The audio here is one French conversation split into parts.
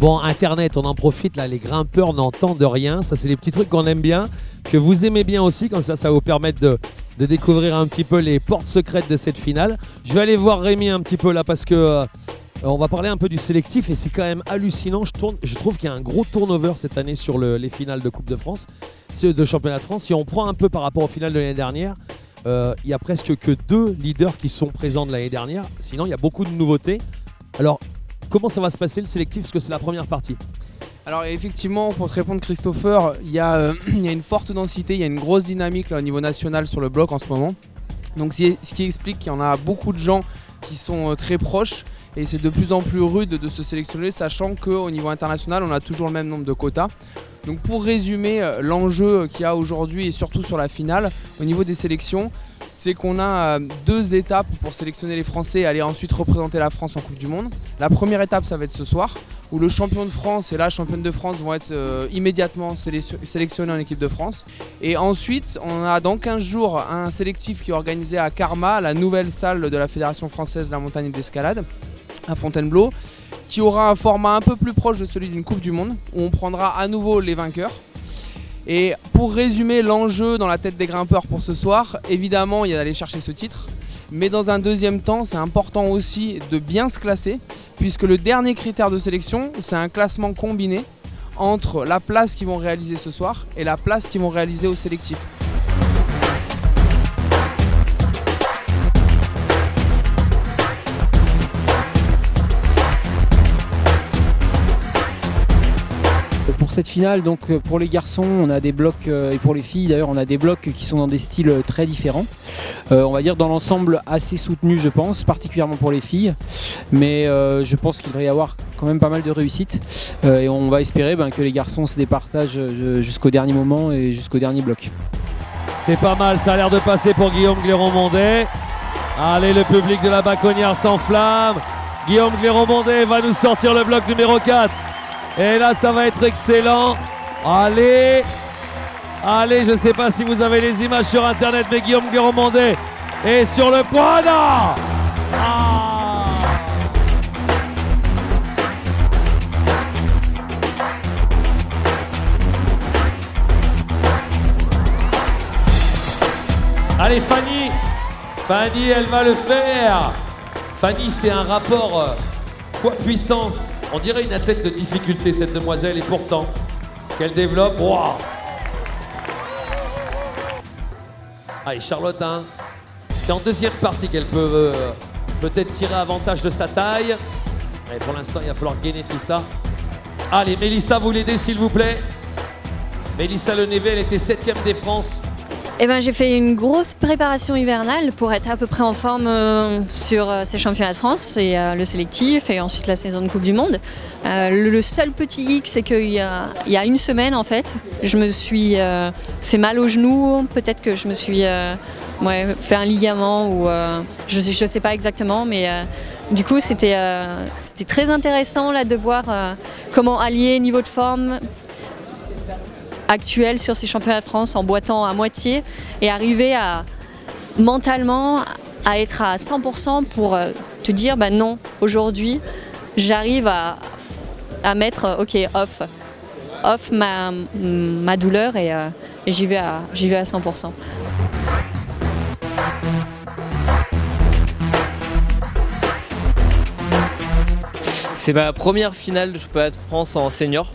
Bon, Internet, on en profite, là, les grimpeurs n'entendent rien. Ça, c'est les petits trucs qu'on aime bien, que vous aimez bien aussi. Comme ça, ça vous permettre de, découvrir un petit peu les portes secrètes de cette finale. Je vais aller voir Rémi un petit peu là parce que euh, on va parler un peu du sélectif et c'est quand même hallucinant. Je, trouve qu'il y a un gros turnover cette année sur le- les finales de Coupe de France, de Championnat de France. Si on prend un peu par rapport aux finales de l'année dernière, euh, il y a presque que deux leaders qui sont présents de l'année dernière. Sinon, il y a beaucoup de nouveautés. Alors, comment ça va se passer le sélectif Parce que c'est la première partie. Alors effectivement, pour te répondre Christopher, il y, a, euh, une forte densité, il y a une grosse dynamique au niveau national sur le bloc en ce moment. Donc ce qui explique qu'il y en a beaucoup de gens qui sont euh, très proches et c'est de plus en plus rude de se sélectionner, sachant qu'au niveau international, on a toujours le même nombre de quotas. Donc pour résumer, euh, l'enjeu qu'il y a aujourd'hui et surtout sur la finale, au niveau des sélections, c'est qu'on a euh, deux étapes pour sélectionner les Français et aller ensuite représenter la France en Coupe du Monde. La première étape, ça va être ce soir, où le champion de France et la championne de France vont être euh, immédiatement sélection- sélectionnés en équipe de France. Et ensuite, on a dans 15 jours un sélectif qui est organisé à Karma, la nouvelle salle de la Fédération française de la montagne et de l'escalade, à Fontainebleau, qui aura un format un peu plus proche de celui d'une Coupe du Monde, où on prendra à nouveau les vainqueurs. Et pour résumer l'enjeu dans la tête des grimpeurs pour ce soir, évidemment, il y a d'aller chercher ce titre. Mais dans un deuxième temps, c'est important aussi de bien se classer, puisque le dernier critère de sélection, c'est un classement combiné entre la place qu'ils vont réaliser ce soir et la place qu'ils vont réaliser au sélectif. Cette finale, donc euh, pour les garçons, on a des blocs euh, et pour les filles d'ailleurs, on a des blocs qui sont dans des styles euh, très différents. On va dire dans l'ensemble assez soutenu, je pense, particulièrement pour les filles. Mais je pense qu'il devrait y avoir quand même pas mal de réussite et on va espérer ben, que les garçons se départagent jusqu'au dernier moment et jusqu'au dernier bloc. C'est pas mal, ça a l'air de passer pour Guillaume Gléron-Mondet. Allez, le public de la Baconnière s'enflamme. Guillaume Gléron-Mondet va nous sortir le bloc numéro 4. Et là, ça va être excellent. Allez, allez, je sais pas si vous avez les images sur Internet, mais Guillaume Gléron-Mondet est sur le point. Ah Allez Fanny Fanny elle va le faire Fanny c'est un rapport euh, poids-puissance. On dirait une athlète de difficulté cette demoiselle et pourtant ce qu'elle développe, waouh Allez Charlotte hein, c'est en deuxième partie qu'elle peut euh, peut-être tirer avantage de sa taille. Et pour l'instant il va falloir gainer tout ça. Allez Mélissa vous l'aidez s'il vous plaît. Mélissa Lenévé elle était septième des France. Eh ben, j'ai fait une grosse préparation hivernale pour être à peu près en forme euh, sur euh, ces championnats de France et euh, le sélectif et ensuite la saison de Coupe du Monde. Le, seul petit hic, c'est qu'il y a, une semaine en fait, je me suis fait mal au genou. Peut-être que je me suis fait un ligament ou je ne sais, pas exactement, mais du coup c'était très intéressant là de voir comment allier niveau de forme, actuel sur ces championnats de France en boitant à moitié et arriver à mentalement à être à 100% pour euh, te dire bah non aujourd'hui j'arrive à, mettre euh, ok off off ma, ma douleur et, euh, et j'y vais à j'y vais à 100%. C'est ma première finale de championnat de France en senior.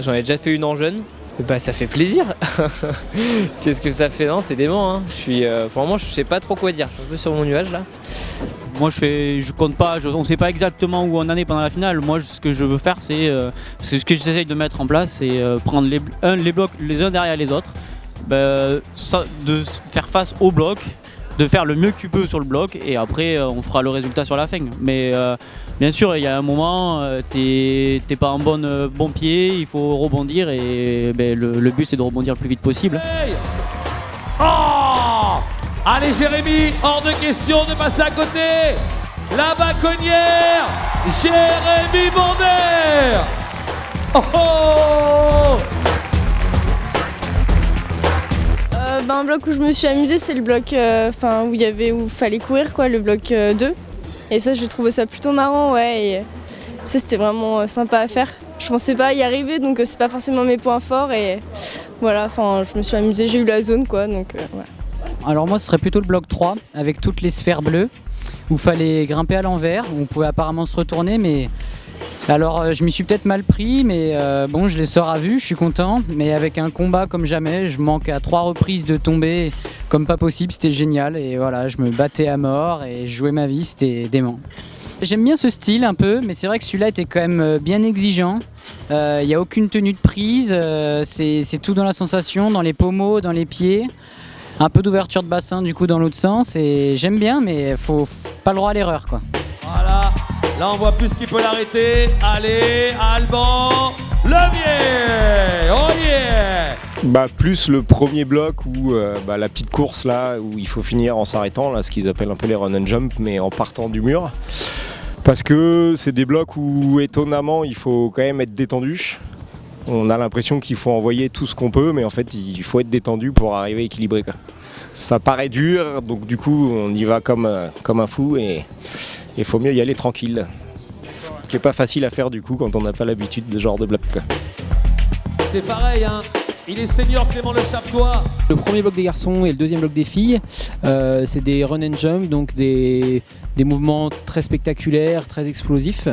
J'en ai déjà fait une en jeune. Bah ça fait plaisir. Qu'est-ce que ça fait Non, c'est dément. Hein. Je suis, euh, pour le moment, je sais pas trop quoi dire. Je suis un peu sur mon nuage là. Moi je fais, je compte pas, je- on sait pas exactement où on en est pendant la finale. Moi ce que je veux faire c'est, euh, ce que j'essaye de mettre en place, c'est euh, prendre les, blocs les uns derrière les autres, ça- de faire face au bloc, de faire le mieux que tu peux sur le bloc et après euh, on fera le résultat sur la fin. Mais euh, bien sûr il y a un moment, euh, t'es pas en bon pied, il faut rebondir et ben, le, but c'est de rebondir le plus vite possible. Oh Allez Jérémy, hors de question de passer à côté La baconnière Jérémy Bonder Oh, oh ben, un bloc où je me suis amusée, c'est le bloc euh, enfin, où il y avait où fallait courir quoi, le bloc euh, 2. Et ça j'ai trouvé ça plutôt marrant ouais et ça c'était vraiment euh, sympa à faire. je pensais pas y arriver, donc c'est pas forcément mes points forts. Et voilà, enfin, je me suis amusée, j'ai eu la zone, quoi. Donc. Alors moi ce serait plutôt le bloc 3 avec toutes les sphères bleues où fallait grimper à l'envers, où on pouvait apparemment se retourner mais alors euh, je m'y suis peut-être mal pris mais euh, bon je les sors à vue, je suis content. Mais avec un combat comme jamais, je manque à trois reprises de tomber comme pas possible, c'était génial. Et voilà je me battais à mort et je jouais ma vie, c'était dément. J'aime bien ce style un peu, mais c'est vrai que celui-là était quand même euh, bien exigeant. Il n'y a aucune tenue de prise, c'est tout dans la sensation, dans les pommeaux, dans les pieds. Un peu d'ouverture de bassin du coup dans l'autre sens. Et j'aime bien mais faut, faut pas le droit à l'erreur quoi. Voilà, là on voit plus qui peut l'arrêter. Allez, Alban, levier, oh yeah bah, plus le premier bloc où euh, bah, la petite course là où il faut finir en s'arrêtant, là ce qu'ils appellent un peu les run and jump mais en partant du mur. Parce que c'est des blocs où étonnamment il faut quand même être détendu. On a l'impression qu'il faut envoyer tout ce qu'on peut, mais en fait, il faut être détendu pour arriver équilibré. Quoi. Ça paraît dur, donc du coup, on y va comme, euh, comme un fou et il faut mieux y aller tranquille. Ce qui n'est pas facile à faire du coup quand on n'a pas l'habitude de ce genre de bloc. C'est pareil, hein il est senior Clément Le Chaptois. Le premier bloc des garçons et le deuxième bloc des filles, euh, c'est des run and jump, donc des, des, mouvements très spectaculaires, très explosifs,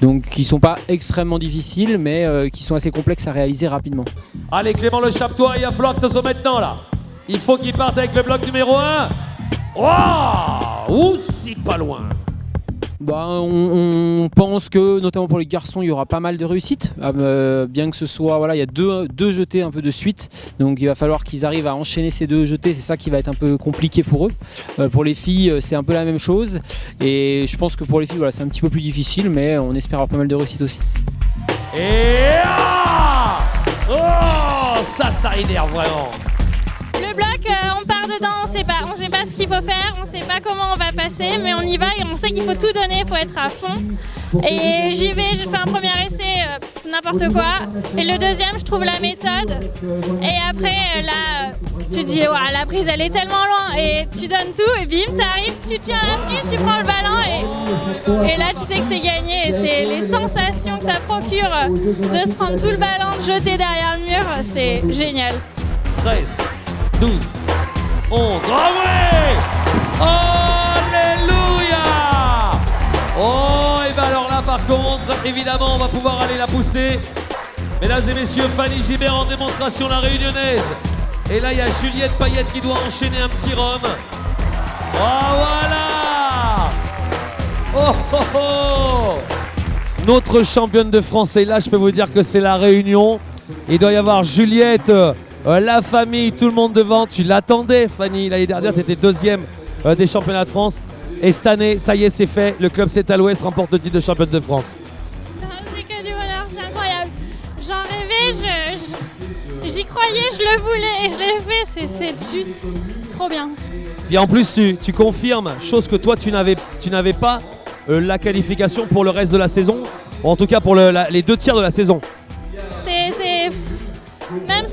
donc qui sont pas extrêmement difficiles, mais euh, qui sont assez complexes à réaliser rapidement. Allez Clément Le Chaptois, il va falloir que ce soit maintenant là. Il faut qu'il parte avec le bloc numéro 1. Oh Aussi pas loin bah, on, pense que, notamment pour les garçons, il y aura pas mal de réussites. Ah, euh, bien que ce soit, voilà, il y a deux, deux, jetés un peu de suite. Donc il va falloir qu'ils arrivent à enchaîner ces deux jetés. C'est ça qui va être un peu compliqué pour eux. Euh, pour les filles, euh, c'est un peu la même chose. Et je pense que pour les filles, voilà, c'est un petit peu plus difficile, mais on espère avoir pas mal de réussites aussi. Et ah Oh Ça, ça énerve vraiment dedans, on sait pas, sait pas ce qu'il faut faire, on sait pas comment on va passer, mais on y va et on sait qu'il faut tout donner, il faut être à fond. Et j'y vais, je fais un premier essai, euh, n'importe quoi. Et le deuxième, je trouve la méthode. Et après, euh, là, tu dis, ouais, la prise, elle est tellement loin. Et tu donnes tout, et bim, t'arrives, tu tiens la prise, tu prends le ballon. Et, et là, tu sais que c'est gagné. Et c'est les sensations que ça procure de se prendre tout le ballon, de jeter derrière le mur, c'est génial. 12, 11. Alléluia Oh, et bien alors là, par contre, évidemment, on va pouvoir aller la pousser. Mesdames et messieurs, Fanny Gibert en démonstration, la réunionnaise. Et là, il y a Juliette Payette qui doit enchaîner un petit rhum. Oh, voilà Oh, oh, oh Notre championne de France est là, je peux vous dire que c'est la réunion. Il doit y avoir Juliette euh, la famille, tout le monde devant. Tu l'attendais, Fanny. L'année dernière, tu étais deuxième euh, des championnats de France. Et cette année, ça y est, c'est fait. Le club C'est à l'Ouest remporte le titre de championne de France. C'est que du bonheur, c'est incroyable. J'en rêvais, j'y croyais, je le voulais et je l'ai fait. C'est juste trop bien. Et en plus, tu, confirmes, chose que toi, tu n'avais pas, euh, la qualification pour le reste de la saison. en tout cas, pour les deux tiers de la saison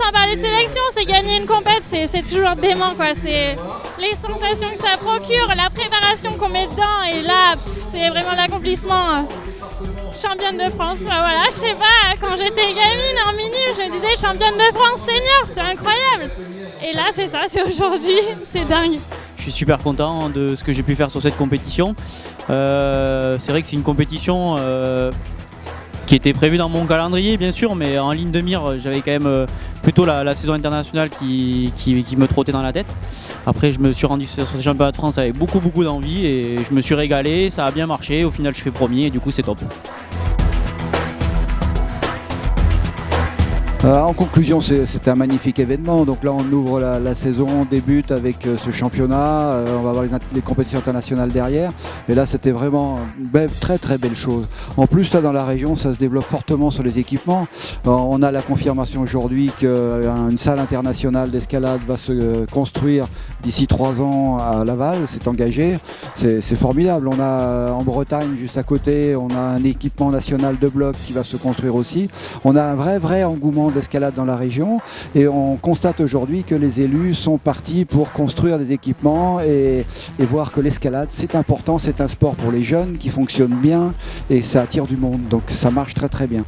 sans parler de sélection, c'est gagner une compète, c'est toujours dément quoi. C'est les sensations que ça procure, la préparation qu'on met dedans et là, c'est vraiment l'accomplissement. Euh, championne de France, voilà, je sais pas, quand j'étais gamine en mini, je disais championne de France senior, c'est incroyable. Et là, c'est ça, c'est aujourd'hui, c'est dingue. Je suis super content de ce que j'ai pu faire sur cette compétition. Euh, c'est vrai que c'est une compétition euh, qui était prévu dans mon calendrier bien sûr, mais en ligne de mire j'avais quand même plutôt la, saison internationale qui, me trottait dans la tête. Après je me suis rendu sur ce championnat de France avec beaucoup beaucoup d'envie et je me suis régalé, ça a bien marché, au final je fais premier et du coup c'est top. Euh, en conclusion, c'était un magnifique événement. Donc là, on ouvre la, saison, on débute avec euh, ce championnat. Euh, on va avoir les, compétitions internationales derrière. Et là, c'était vraiment une très très belle chose. En plus, là, dans la région, ça se développe fortement sur les équipements. on a la confirmation aujourd'hui qu'une salle internationale d'escalade va se construire d'ici trois ans à Laval. C'est engagé. C'est formidable. On a en Bretagne, juste à côté, on a un équipement national de bloc qui va se construire aussi. On a un vrai vrai engouement d'escalade dans la région et on constate aujourd'hui que les élus sont partis pour construire des équipements et, voir que l'escalade c'est important, c'est un sport pour les jeunes qui fonctionne bien et ça attire du monde donc ça marche très très bien.